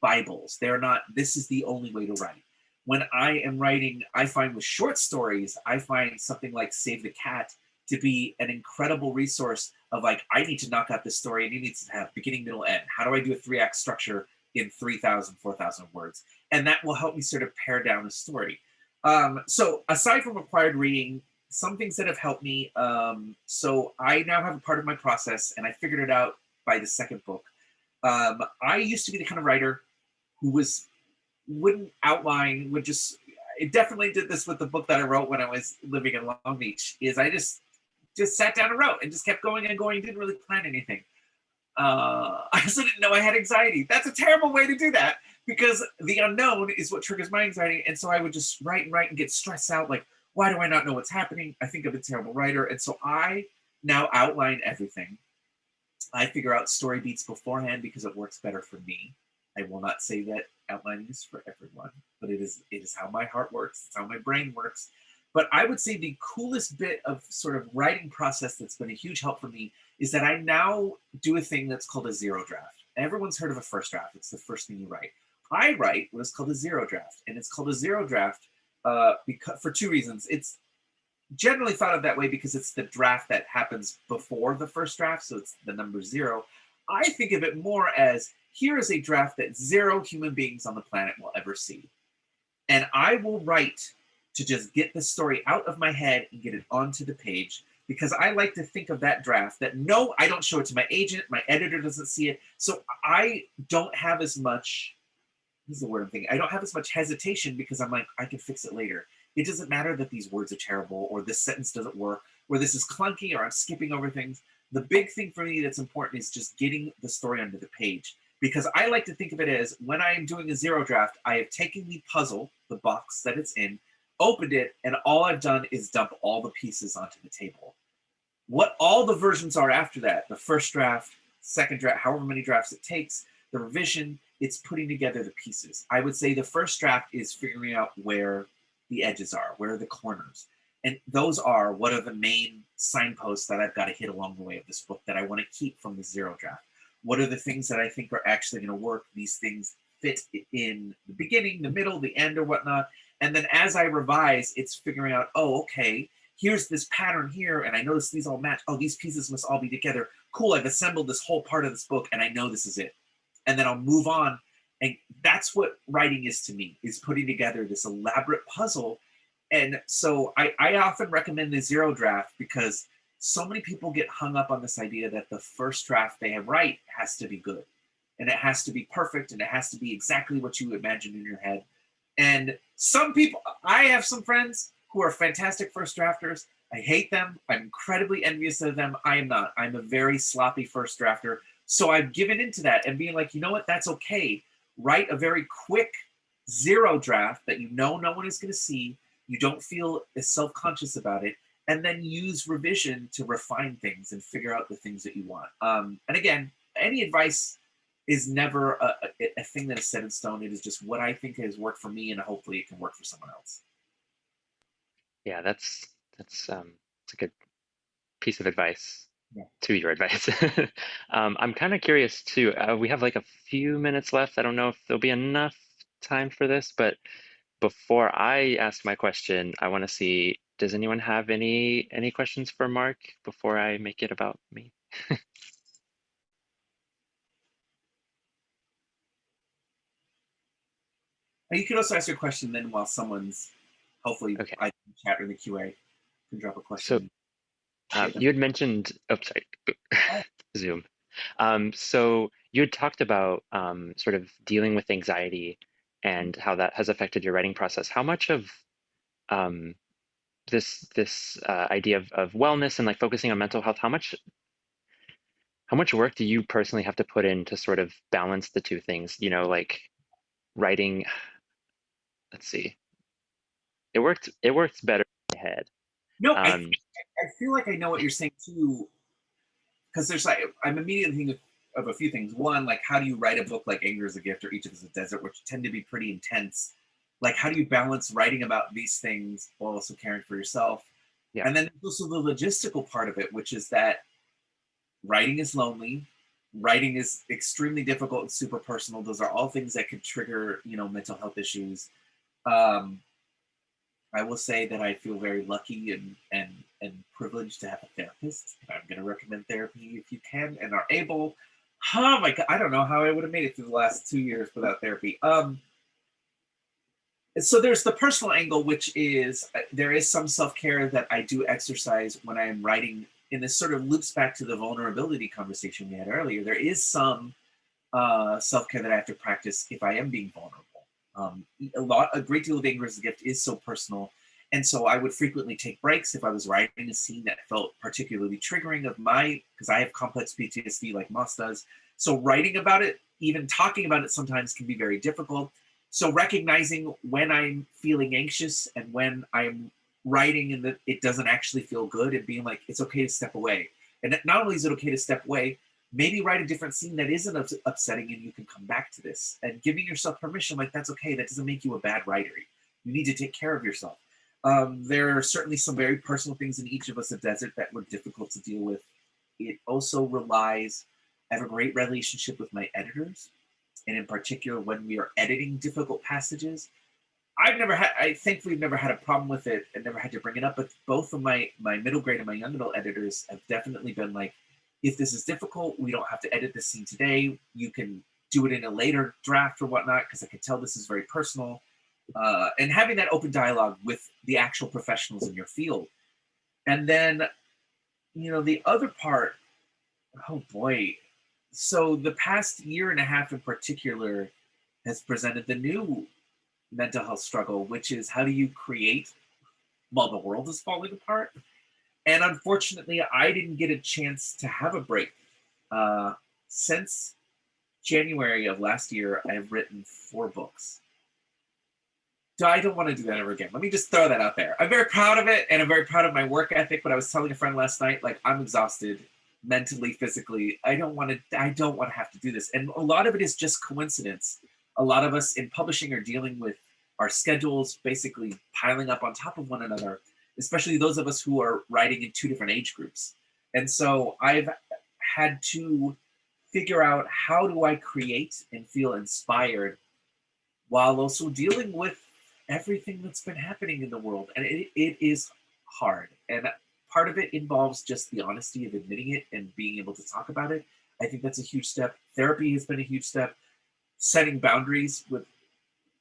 Bibles. They're not, this is the only way to write. When I am writing, I find with short stories, I find something like Save the Cat to be an incredible resource of like, I need to knock out this story and it needs to have beginning, middle, end. How do I do a three act structure in 3,000, 4,000 words? And that will help me sort of pare down the story. Um, so aside from required reading, some things that have helped me. Um, so I now have a part of my process and I figured it out by the second book. Um, I used to be the kind of writer who was wouldn't outline, would just, it definitely did this with the book that I wrote when I was living in Long Beach, is I just just sat down and wrote and just kept going and going, didn't really plan anything. Uh, I also didn't know I had anxiety. That's a terrible way to do that because the unknown is what triggers my anxiety. And so I would just write and write and get stressed out like, why do I not know what's happening? I think I'm a terrible writer. And so I now outline everything. I figure out story beats beforehand because it works better for me. I will not say that outlining is for everyone, but it is it is how my heart works. It's how my brain works. But I would say the coolest bit of sort of writing process that's been a huge help for me is that I now do a thing that's called a zero draft. Everyone's heard of a first draft. It's the first thing you write. I write what is called a zero draft, and it's called a zero draft uh, because for two reasons. It's generally thought of that way because it's the draft that happens before the first draft, so it's the number zero. I think of it more as here is a draft that zero human beings on the planet will ever see. And I will write to just get the story out of my head and get it onto the page because I like to think of that draft that no, I don't show it to my agent, my editor doesn't see it. So I don't have as much, this is the word I'm thinking, I don't have as much hesitation because I'm like, I can fix it later. It doesn't matter that these words are terrible or this sentence doesn't work or this is clunky or I'm skipping over things. The big thing for me that's important is just getting the story onto the page because I like to think of it as when I am doing a zero draft, I have taken the puzzle, the box that it's in, opened it, and all I've done is dump all the pieces onto the table. What all the versions are after that, the first draft, second draft, however many drafts it takes, the revision, it's putting together the pieces. I would say the first draft is figuring out where the edges are, where are the corners. And those are what are the main signposts that I've got to hit along the way of this book that I want to keep from the zero draft. What are the things that I think are actually going to work? These things fit in the beginning, the middle, the end, or whatnot. And then as I revise, it's figuring out, oh, okay, here's this pattern here, and I notice these all match. Oh, these pieces must all be together. Cool, I've assembled this whole part of this book, and I know this is it. And then I'll move on. And that's what writing is to me, is putting together this elaborate puzzle. And so I, I often recommend the zero draft because so many people get hung up on this idea that the first draft they write has to be good. And it has to be perfect, and it has to be exactly what you imagine in your head and some people, I have some friends who are fantastic first drafters. I hate them. I'm incredibly envious of them. I am not. I'm a very sloppy first drafter. So I've given into that and being like, you know what? That's okay. Write a very quick zero draft that you know no one is going to see. You don't feel as self-conscious about it and then use revision to refine things and figure out the things that you want. Um, and again, any advice is never a, a, a, thing that is set in stone. It is just what I think has worked for me, and hopefully it can work for someone else. Yeah, that's that's um, it's a good piece of advice yeah. to your advice. um, I'm kind of curious too. Uh, we have like a few minutes left. I don't know if there'll be enough time for this, but before I ask my question, I want to see does anyone have any any questions for Mark before I make it about me? you can also ask your question then while someone's hopefully okay. I can chat or the QA can drop a question. So uh, you had mentioned, oh, sorry, Zoom. Um, so you had talked about um, sort of dealing with anxiety and how that has affected your writing process. How much of um, this this uh, idea of, of wellness and like focusing on mental health how much how much work do you personally have to put in to sort of balance the two things? You know like writing let's see. It worked it works better in my head. No um, I, I feel like i know what you're saying too because there's like i'm immediately thinking of, a few things. One like how do you write a book like anger is a gift or each of us a desert which tend to be pretty intense? Like how do you balance writing about these things while also caring for yourself? Yeah. and then also the logistical part of it which is that writing is lonely writing is extremely difficult and super personal. Those are all things that could trigger you know mental health issues. Um i will say that i feel very lucky and and and privileged to have a therapist. I'm going to recommend therapy if you can and are able oh my god i don't know how i would have made it through the last two years without therapy um so there's the personal angle, which is uh, there is some self care that I do exercise when I am writing. And this sort of loops back to the vulnerability conversation we had earlier. There is some uh, self care that I have to practice if I am being vulnerable. Um, a lot, a great deal of anger is a gift is so personal, and so I would frequently take breaks if I was writing a scene that felt particularly triggering of my because I have complex PTSD like Moss does. So writing about it, even talking about it, sometimes can be very difficult. So recognizing when I'm feeling anxious and when I'm writing and that it doesn't actually feel good and being like, it's okay to step away. And not only is it okay to step away, maybe write a different scene that isn't upsetting and you can come back to this. And giving yourself permission like that's okay. That doesn't make you a bad writer. You need to take care of yourself um, there are certainly some very personal things in each of us a desert that were difficult to deal with it also relies i have a great relationship with my editors and in particular when we are editing difficult passages. I've never had, I think we've never had a problem with it and never had to bring it up, but both of my, my middle grade and my young adult editors have definitely been like, if this is difficult, we don't have to edit this scene today. You can do it in a later draft or whatnot, because I can tell this is very personal. Uh, and having that open dialogue with the actual professionals in your field. And then, you know, the other part, oh boy, so the past year and a half in particular has presented the new mental health struggle, which is how do you create while the world is falling apart? And unfortunately, I didn't get a chance to have a break. Uh, since January of last year, I've written four books. I don't want to do that ever again. Let me just throw that out there. I'm very proud of it and I'm very proud of my work ethic. But I was telling a friend last night, like, I'm exhausted mentally, physically. I don't want to, I don't want to have to do this. And a lot of it is just coincidence. A lot of us in publishing are dealing with our schedules basically piling up on top of one another, especially those of us who are writing in two different age groups. And so I've had to figure out how do I create and feel inspired while also dealing with everything that's been happening in the world. And it, it is hard. And part of it involves just the honesty of admitting it and being able to talk about it. I think that's a huge step. Therapy has been a huge step. Setting boundaries with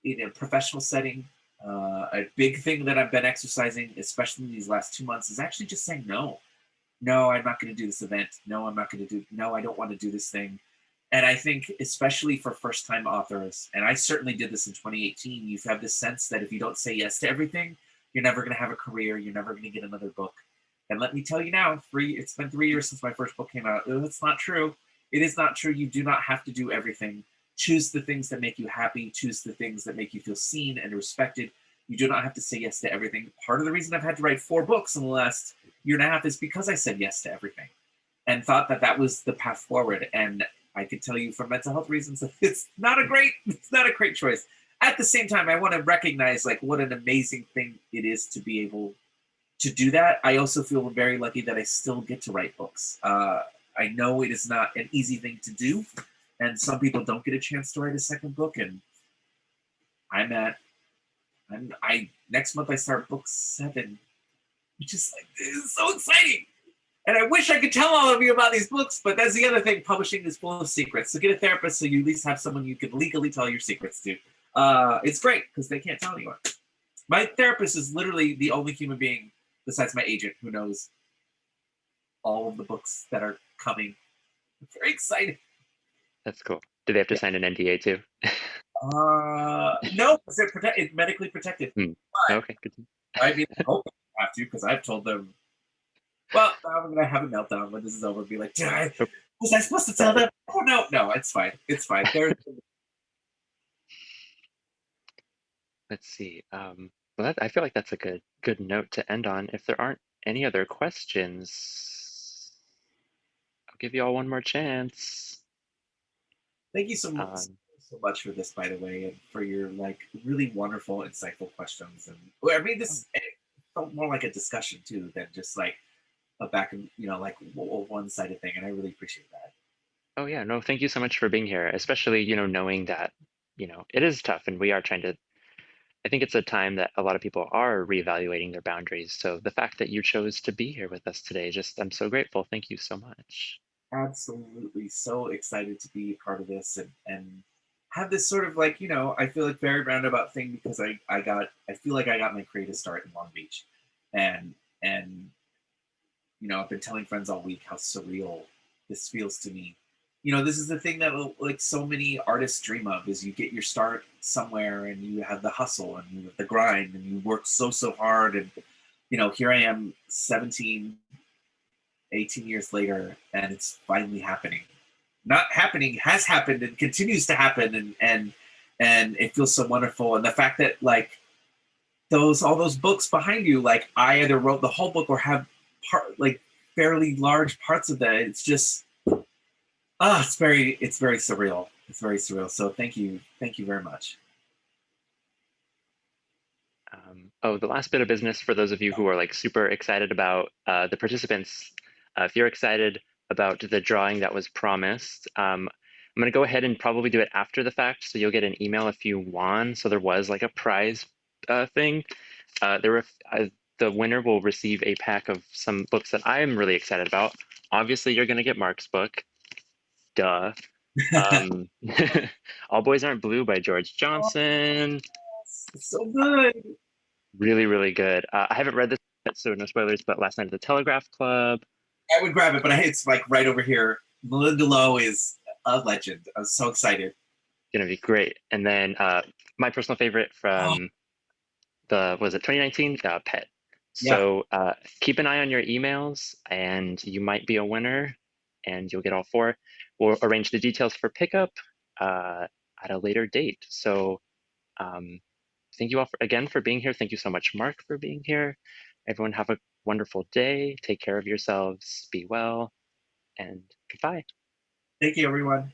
in a professional setting. Uh, a big thing that I've been exercising, especially in these last two months, is actually just saying no. No, I'm not going to do this event. No, I'm not going to do. No, I don't want to do this thing. And I think, especially for first-time authors, and I certainly did this in 2018. You have this sense that if you don't say yes to everything, you're never going to have a career. You're never going to get another book And let me tell you now, three it's been three years since my first book came out. It's not true. It is not true. You do not have to do everything. Choose the things that make you happy. Choose the things that make you feel seen and respected. You do not have to say yes to everything. Part of the reason I've had to write four books in the last year and a half is because I said yes to everything and thought that that was the path forward. And I could tell you for mental health reasons, it's not a great, it's not a great choice. At the same time, I want to recognize like what an amazing thing it is to be able to do that. I also feel very lucky that I still get to write books. Uh, I know it is not an easy thing to do, and some people don't get a chance to write a second book. And I'm at, I'm, I next month I start book seven, which is like this is so exciting. And I wish I could tell all of you about these books, but that's the other thing. Publishing is full of secrets. So get a therapist so you at least have someone you can legally tell your secrets to. Uh, it's great because they can't tell anyone. My therapist is literally the only human being besides my agent who knows all of the books that are coming. I'm very excited. That's cool. Do they have to yeah. sign an NDA too? uh, no, because they're prote- it's medically protected. Hmm. okay, good. I mean, I hope I have to because I've told them well, I'm gonna have a meltdown when this is over. And Be like, Did I, was I supposed to tell them? Oh no, no, it's fine. It's fine. Let's see. Um, well, that, I feel like that's a good good note to end on. If there aren't any other questions, I'll give you all one more chance. Thank you so much. Um, so much for this, by the way, and for your like really wonderful, insightful questions. And I mean, this oh. felt more like a discussion too than just like a back and you know like one sided thing and i really appreciate that. Oh yeah no thank you so much for being here especially you know knowing that you know it is tough and we are trying to i think it's a time that a lot of people are reevaluating their boundaries so the fact that you chose to be here with us today just i'm so grateful thank you so much. Absolutely so excited to be part of this and and have this sort of like you know i feel like very roundabout thing because i i got i feel like i got my creative start in long beach and and you know, I've been telling friends all week how surreal this feels to me. You know, this is the thing that uh, like so many artists dream of is you get your start somewhere and you have the hustle and you have the grind and you work so so hard and you know, here I am 17 18 years later and it's finally happening. Not happening has happened and continues to happen and and and it feels so wonderful and the fact that like those all those books behind you like I either wrote the whole book or have part like fairly large parts of that. It's just ah, it's very it's very surreal. It's very surreal. So thank you, thank you very much. Um, oh, the last bit of business for those of you who are like super excited about uh, the participants. Uh, if you're excited about the drawing that was promised, um, I'm going to go ahead and probably do it after the fact. So you'll get an email if you won. So there was like a prize uh, thing. Uh, there were uh, the winner will receive a pack of some books that I am really excited about. Obviously, you're going to get Mark's book. Duh. Um, All Boys Aren't Blue by George Johnson. Oh, so good. Really, really good. Uh, I haven't read this yet, so no spoilers, but last night at the Telegraph Club. I would grab it, but it's like right over here. Malinda Lo is a legend. I'm so excited. Gonna be great. And then uh, my personal favorite from oh. the was it 2019? Uh, Pet. So uh, keep an eye on your emails and you might be a winner and you'll get all four. We'll arrange the details for pickup uh, at a later date. So um, thank you all for, again for being here. Thank you so much, Mark, for being here. Everyone have a wonderful day. Take care of yourselves. Be well and goodbye. Thank you, everyone.